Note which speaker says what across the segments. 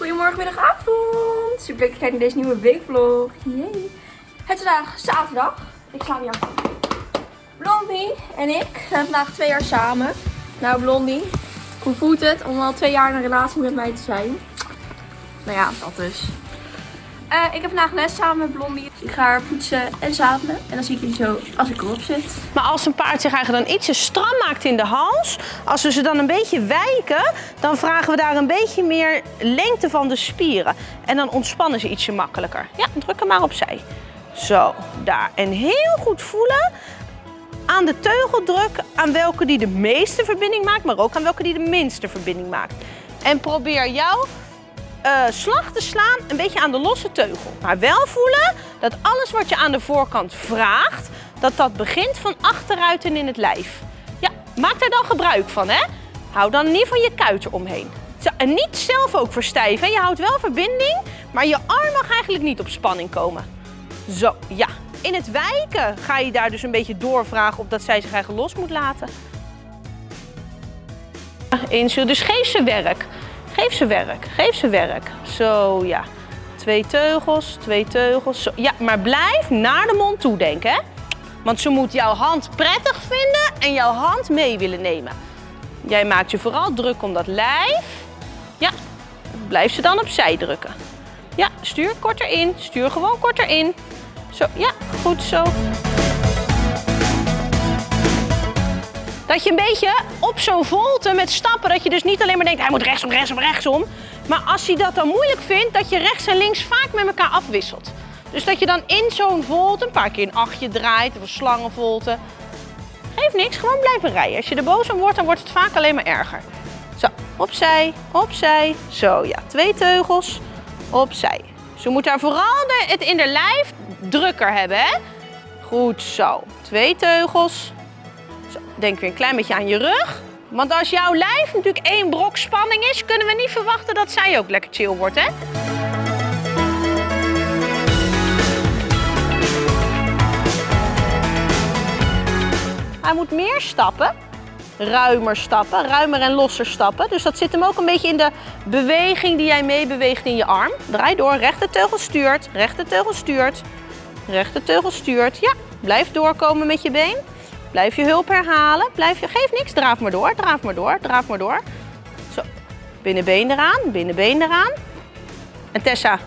Speaker 1: Goedemorgen, middag, avond. Super leuk dat je kijkt naar deze nieuwe weekvlog. Yay. Het is vandaag zaterdag. Ik ga weer Blondie en ik zijn vandaag twee jaar samen. Nou Blondie, hoe voelt het om al twee jaar in een relatie met mij te zijn? Nou ja, dat dus. Eh, ik heb vandaag les samen met Blondie. Ik ga haar poetsen en zadelen. En dan zie ik jullie zo als ik erop zit.
Speaker 2: Maar als een paard zich eigenlijk dan ietsje stram maakt in de hals, als we ze dan een beetje wijken, dan vragen we daar een beetje meer lengte van de spieren. En dan ontspannen ze ietsje makkelijker. Ja, druk hem maar opzij. Zo, daar. En heel goed voelen aan de teugeldruk aan welke die de meeste verbinding maakt, maar ook aan welke die de minste verbinding maakt. En probeer jouw uh, slag te slaan een beetje aan de losse teugel. Maar wel voelen dat alles wat je aan de voorkant vraagt, dat dat begint van achteruit en in het lijf. Ja, maak daar dan gebruik van hè. Hou dan niet van je kuiten omheen. En niet zelf ook verstijven. Je houdt wel verbinding, maar je arm mag eigenlijk niet op spanning komen. Zo, ja. In het wijken ga je daar dus een beetje doorvragen of dat zij zich eigenlijk los moet laten. Inzu, dus geef werk. Geef ze werk, geef ze werk. Zo, ja. Twee teugels, twee teugels. Zo. Ja, maar blijf naar de mond toe denken, hè. Want ze moet jouw hand prettig vinden en jouw hand mee willen nemen. Jij maakt je vooral druk om dat lijf. Ja, blijf ze dan opzij drukken. Ja, stuur korter in. Stuur gewoon korter in. Zo, ja, goed zo. Dat je een beetje op zo'n volte met stappen, dat je dus niet alleen maar denkt, hij moet rechtsom, rechtsom, rechtsom. Maar als hij dat dan moeilijk vindt, dat je rechts en links vaak met elkaar afwisselt. Dus dat je dan in zo'n volte een paar keer een achtje draait, of een slangenvolte. Geeft niks, gewoon blijven rijden. Als je er boos om wordt, dan wordt het vaak alleen maar erger. Zo, opzij, opzij. Zo, ja, twee teugels, opzij. Ze moet daar vooral het in de lijf drukker hebben, hè? Goed zo. Twee teugels, Denk weer een klein beetje aan je rug. Want als jouw lijf natuurlijk één brok spanning is, kunnen we niet verwachten dat zij ook lekker chill wordt, hè? Hij moet meer stappen, ruimer stappen, ruimer en losser stappen. Dus dat zit hem ook een beetje in de beweging die jij meebeweegt in je arm. Draai door, rechterteugel stuurt, rechterteugel stuurt, rechterteugel stuurt. Ja, blijf doorkomen met je been. Blijf je hulp herhalen. Blijf je, geef niks, draaf maar door, draaf maar door, draaf maar door. Zo, binnenbeen eraan, binnenbeen eraan. En Tessa,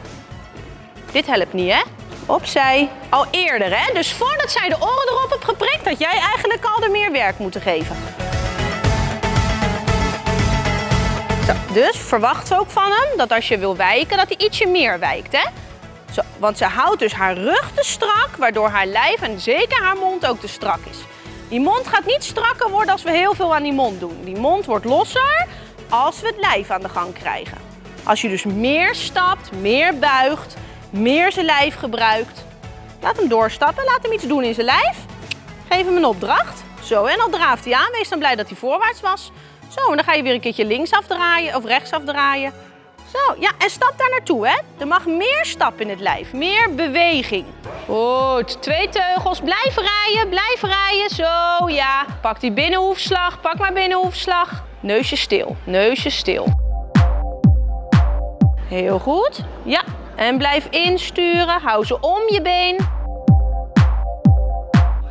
Speaker 2: dit helpt niet hè? Opzij. Al eerder hè? Dus voordat zij de oren erop hebt geprikt, had jij eigenlijk al er meer werk moeten geven. Zo, dus verwacht ook van hem dat als je wil wijken, dat hij ietsje meer wijkt hè? Zo, want ze houdt dus haar rug te strak, waardoor haar lijf en zeker haar mond ook te strak is. Die mond gaat niet strakker worden als we heel veel aan die mond doen. Die mond wordt losser als we het lijf aan de gang krijgen. Als je dus meer stapt, meer buigt, meer zijn lijf gebruikt. Laat hem doorstappen, laat hem iets doen in zijn lijf. Geef hem een opdracht. Zo, en dan draaft hij aan. Wees dan blij dat hij voorwaarts was. Zo, en dan ga je weer een keertje links afdraaien of rechts afdraaien. Zo, ja, en stap daar naartoe, hè. Er mag meer stap in het lijf, meer beweging. Goed, twee teugels. Blijf rijden, blijf rijden. Zo, ja. Pak die binnenhoefslag, pak maar binnenhoefslag. Neusje stil, neusje stil. Heel goed. Ja, en blijf insturen. Hou ze om je been.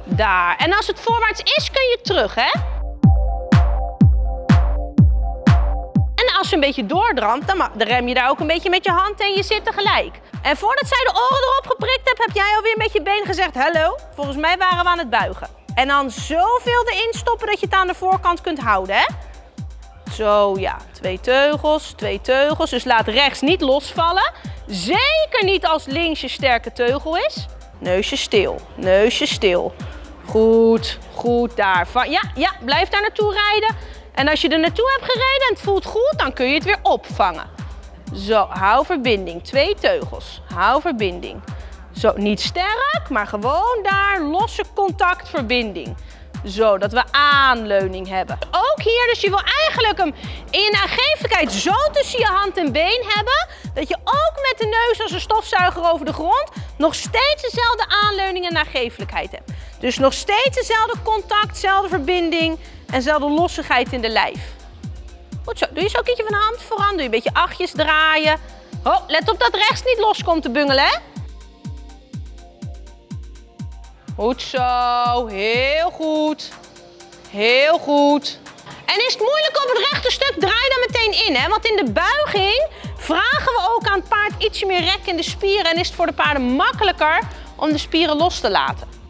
Speaker 2: Daar. En als het voorwaarts is, kun je terug, hè? Een beetje doordramt, dan, rem je daar ook een beetje met je hand en je zit tegelijk. En voordat zij de oren erop geprikt hebt, heb jij alweer met je been gezegd, hallo, volgens mij waren we aan het buigen. En dan zoveel erin stoppen dat je het aan de voorkant kunt houden, hè? Zo, ja. Twee teugels, twee teugels. Dus laat rechts niet losvallen. Zeker niet als links je sterke teugel is. Neusje stil, neusje stil. Goed, goed daar. Ja, ja, blijf daar naartoe rijden. En als je er naartoe hebt gereden en het voelt goed, dan kun je het weer opvangen. Zo, hou verbinding. Twee teugels. Hou verbinding. Zo, niet sterk, maar gewoon daar losse contactverbinding. Zo, dat we aanleuning hebben. Ook hier, dus je wil eigenlijk hem in je nagevelijkheid zo tussen je hand en been hebben, dat je ook met de neus als een stofzuiger over de grond nog steeds dezelfde aanleuning en nagevelijkheid hebt. Dus nog steeds dezelfde contact, dezelfde verbinding en dezelfde lossigheid in de lijf. Goed zo. Doe je zo een keertje van de hand vooran. Doe je een beetje achtjes draaien. Oh, let op dat rechts niet los komt te bungelen, hè? Goed zo. Heel goed. Heel goed. En is het moeilijk op het rechte stuk, draai dan meteen in. Hè? Want in de buiging vragen we ook aan het paard ietsje meer rek in de spieren. En is het voor de paarden makkelijker om de spieren los te laten.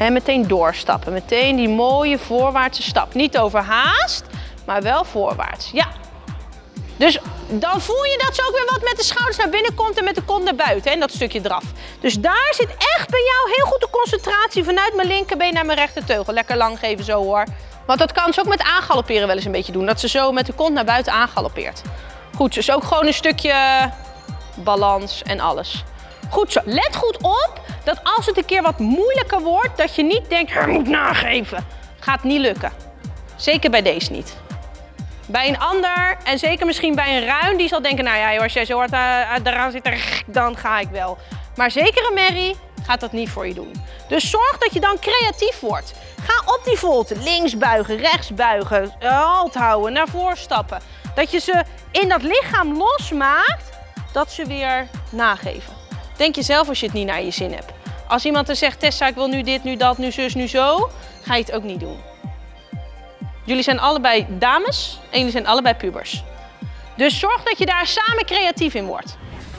Speaker 2: En meteen doorstappen. Meteen die mooie voorwaartse stap. Niet overhaast, maar wel voorwaarts. Ja. Dus dan voel je dat ze ook weer wat met de schouders naar binnen komt en met de kont naar buiten. En dat stukje eraf. Dus daar zit echt bij jou heel goed de concentratie vanuit mijn linkerbeen naar mijn rechterteugel. Lekker lang geven zo hoor. Want dat kan ze ook met aangalopperen wel eens een beetje doen. Dat ze zo met de kont naar buiten aangaloppeert. Goed, dus ook gewoon een stukje balans en alles. Goed zo. Let goed op dat als het een keer wat moeilijker wordt, dat je niet denkt, hij moet nageven. Gaat niet lukken. Zeker bij deze niet. Bij een ander, en zeker misschien bij een ruin, die zal denken, nou ja, als jij zo hard uh, eraan zit, dan ga ik wel. Maar zeker een merrie gaat dat niet voor je doen. Dus zorg dat je dan creatief wordt. Ga op die volte, links buigen, rechts buigen, halt houden, naar voren stappen. Dat je ze in dat lichaam losmaakt, dat ze weer nageven. Denk je zelf als je het niet naar je zin hebt. Als iemand er zegt, Tessa, ik wil nu dit, nu dat, nu zus, nu zo, ga je het ook niet doen. Jullie zijn allebei dames en jullie zijn allebei pubers. Dus zorg dat je daar samen creatief in wordt.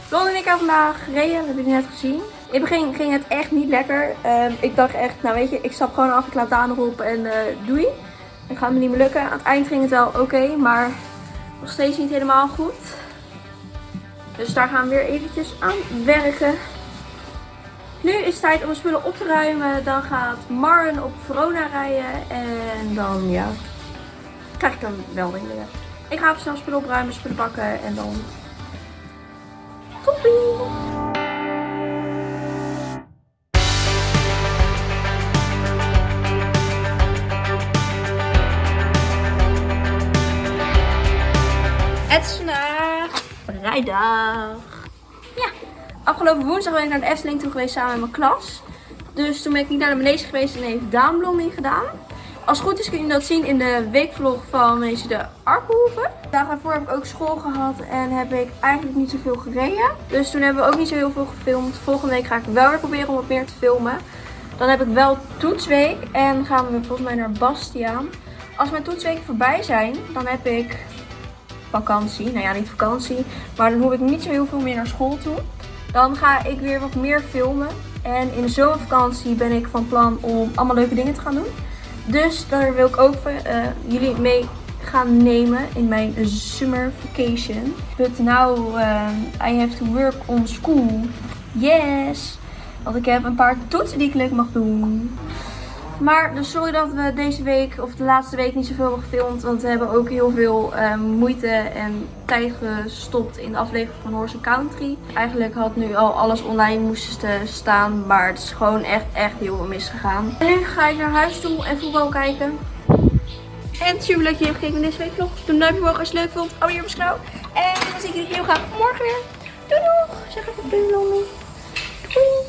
Speaker 1: Ron en ik hebben vandaag gereden, dat hebben jullie net gezien. In het begin ging het echt niet lekker. Um, ik dacht echt, nou weet je, ik stap gewoon af, ik laat Daan erop en uh, doei. Het gaat me niet meer lukken. Aan het eind ging het wel oké, maar nog steeds niet helemaal goed. Dus daar gaan we weer eventjes aan werken. Nu is het tijd om de spullen op te ruimen. Dan gaat Marren op Verona rijden. En dan, ja, krijg ik dan wel dingen. Ik ga even snel spullen opruimen, spullen pakken en dan... Toppie! Het is vandaag vrijdag. Ja, afgelopen woensdag ben ik naar de Efteling toe geweest samen met mijn klas. Dus toen ben ik niet naar de manege geweest en heeft Daan bloeming gedaan. Als het goed is kun je dat zien in de weekvlog van Manege de Arkenhoeven. Dagen daarvoor heb ik ook school gehad en heb ik eigenlijk niet zoveel gereden. Dus toen hebben we ook niet zo heel veel gefilmd. Volgende week ga ik wel weer proberen om wat meer te filmen. Dan heb ik wel toetsweek en gaan we volgens mij naar Bastiaan. Als mijn toetsweken voorbij zijn, dan heb ik vakantie. Nou ja, niet vakantie, maar dan hoef ik niet zo heel veel meer naar school toe. Dan ga ik weer wat meer filmen. En in de zomervakantie ben ik van plan om allemaal leuke dingen te gaan doen. Dus daar wil ik ook uh, jullie mee gaan nemen in mijn summer vacation. But now uh, I have to work on school. Yes! Want ik heb een paar toetsen die ik leuk mag doen. Maar dus sorry dat we deze week of de laatste week niet zoveel hebben gefilmd. Want we hebben ook heel veel uh, moeite en tijd gestopt in de aflevering van Horse Country. Eigenlijk had nu al alles online moesten staan. Maar het is gewoon echt, echt heel veel misgegaan. En nu ga ik naar huis toe en voetbal kijken. En super leuk dat je hebt gekeken naar deze week vlog. Doe een duimpje omhoog als je het leuk vond. Abonneer op mijn kanaal. En dan zie ik jullie heel graag morgen weer. Doei doeg! Zeg even doei Doei!